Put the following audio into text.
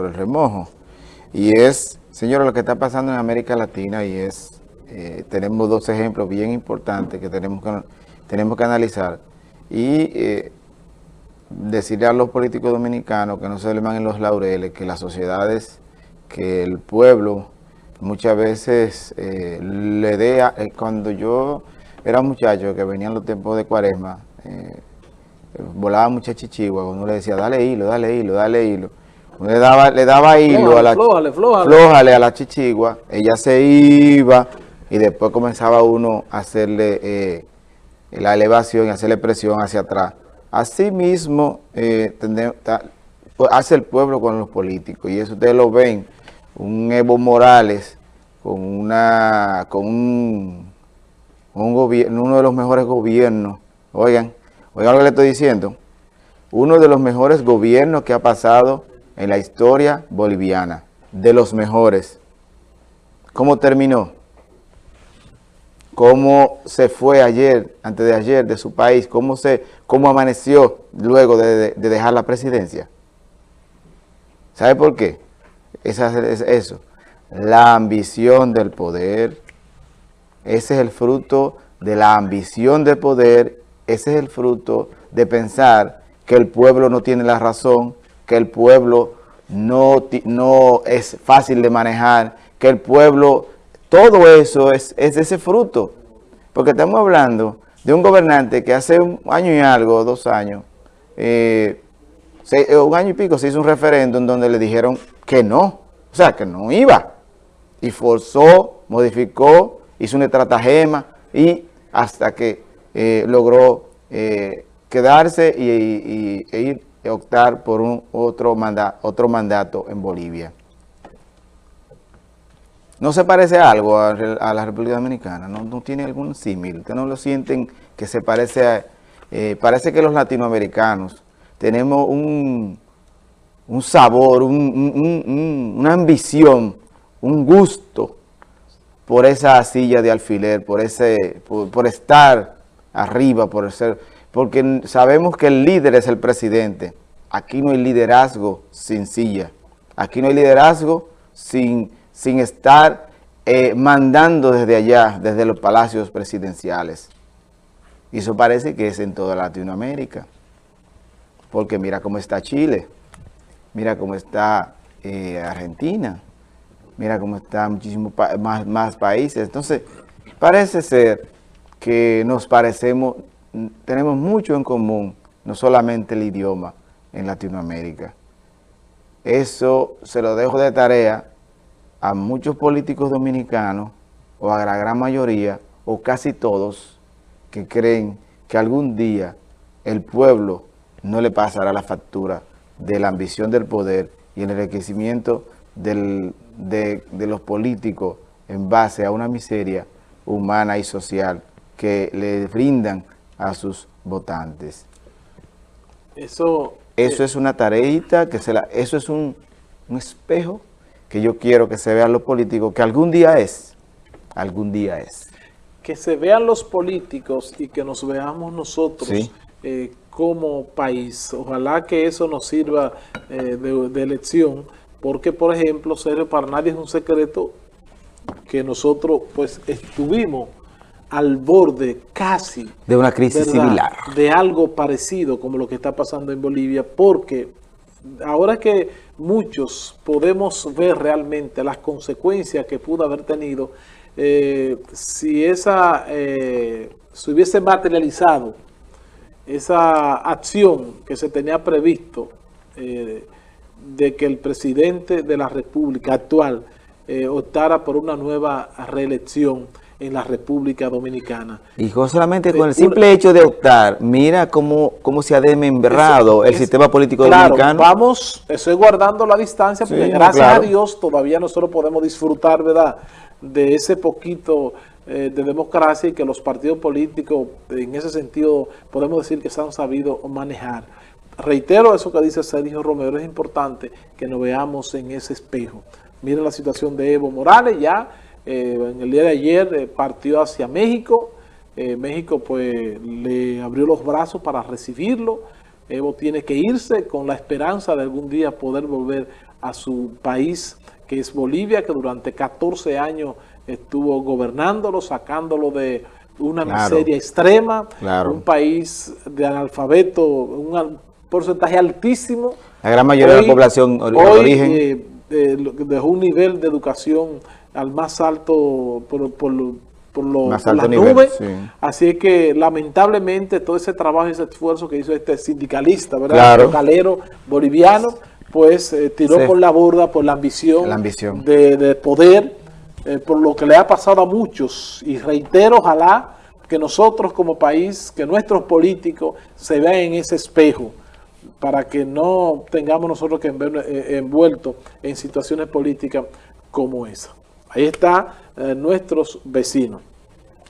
el remojo. Y es, señores, lo que está pasando en América Latina y es, eh, tenemos dos ejemplos bien importantes que tenemos que, tenemos que analizar y eh, decirle a los políticos dominicanos que no se levan en los laureles, que las sociedades, que el pueblo muchas veces eh, le dé, cuando yo era muchacho que venían los tiempos de cuaresma, volaba mucha chichigua, uno le decía, dale hilo, dale hilo, dale hilo le daba, le daba hilo a la flójale, a la chichigua, ella se iba y después comenzaba uno a hacerle eh, la elevación y hacerle presión hacia atrás. Así mismo eh, pues, hace el pueblo con los políticos. Y eso ustedes lo ven, un Evo Morales con una con un, un gobierno, uno de los mejores gobiernos, oigan, oigan lo que le estoy diciendo, uno de los mejores gobiernos que ha pasado en la historia boliviana, de los mejores. ¿Cómo terminó? ¿Cómo se fue ayer, antes de ayer, de su país? ¿Cómo, se, cómo amaneció luego de, dejar la presidencia? ¿Sabe por qué? Es eso. La ambición del poder. Ese es el fruto de la ambición del poder. Ese es el fruto de pensar que el pueblo no tiene la razón, que el pueblo no, no es fácil de manejar, que el pueblo, todo eso es, es ese fruto. Porque estamos hablando de un gobernante que hace un año y algo, dos años, eh, eh, un año y pico se hizo un referéndum donde le dijeron que no, o sea, que no iba. Y forzó, modificó, hizo una estratagema y hasta que eh, logró quedarse y, e ir optar por un otro, otro mandato en Bolivia. ¿No se parece algo a, la República Dominicana? ¿No, tiene algún símil? ¿Ustedes no lo sienten que se parece a... Eh, parece que los latinoamericanos tenemos un, un sabor, una ambición, un gusto por esa silla de alfiler, por, ese, por estar arriba, por ser porque sabemos que el líder es el presidente. Aquí no hay liderazgo sin silla. Aquí no hay liderazgo sin, sin estar eh, mandando desde allá, desde los palacios presidenciales. Y eso parece que es en toda Latinoamérica. Porque mira cómo está Chile, mira cómo está eh, Argentina, mira cómo están muchísimos más, más países. Entonces, parece ser que nos parecemos, tenemos mucho en común, no solamente el idioma en Latinoamérica. Eso se lo dejo de tarea a muchos políticos dominicanos, o a la gran mayoría, o casi todos, que creen que algún día el pueblo no le pasará la factura de la ambición del poder y el enriquecimiento de, de los políticos en base a una miseria humana y social que le brindan a sus votantes. Eso, eso eh, es una tareita, que se la, eso es un, espejo que yo quiero que se vean los políticos, que algún día es, algún día es. Que se vean los políticos y que nos veamos nosotros eh, como país. Ojalá que eso nos sirva eh, de, de, elección, porque por ejemplo, para nadie es un secreto que nosotros pues estuvimos al borde casi de una crisis similar. De algo parecido como lo que está pasando en Bolivia, porque ahora que muchos podemos ver realmente las consecuencias que pudo haber tenido, eh, si esa eh, se hubiese materializado esa acción que se tenía previsto eh, de que el presidente de la República actual optara por una nueva reelección, en la República Dominicana. Y solamente con el simple hecho de optar, mira cómo, cómo se ha desmembrado el sistema político dominicano. vamos, estoy guardando la distancia, porque gracias a Dios todavía nosotros podemos disfrutar, ¿verdad?, de ese poquito eh, de democracia y que los partidos políticos, en ese sentido, podemos decir que se han sabido manejar. Reitero eso que dice Sergio Romero, es importante que nos veamos en ese espejo. Miren la situación de Evo Morales, ya eh, en el día de ayer eh, partió hacia México. Eh, México pues le abrió los brazos para recibirlo. Evo tiene que irse con la esperanza de algún día poder volver a su país, que es Bolivia, que durante 14 años estuvo gobernándolo, sacándolo de una miseria extrema, un país de analfabeto, un porcentaje altísimo. La gran mayoría de la población de origen. Dejó un nivel de educación al más alto por, por, por, lo, las nubes. Así que lamentablemente todo ese trabajo y ese esfuerzo que hizo este sindicalista, ¿verdad? Claro. calero boliviano, pues eh, tiró por la borda por la ambición, la ambición. De, de poder eh, por lo que le ha pasado a muchos. Y reitero, ojalá que nosotros como país, que nuestros políticos se vean en ese espejo para que no tengamos nosotros que eh, envueltos en situaciones políticas como esa. Ahí están eh, nuestros vecinos.